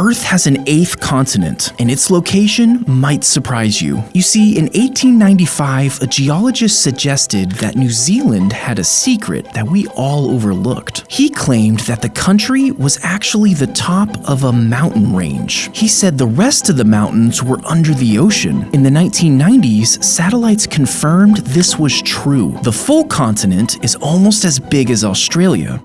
Earth has an eighth continent, and its location might surprise you. You see, in 1895, a geologist suggested that New Zealand had a secret that we all overlooked. He claimed that the country was actually the top of a mountain range. He said the rest of the mountains were under the ocean. In the 1990s, satellites confirmed this was true. The full continent is almost as big as Australia,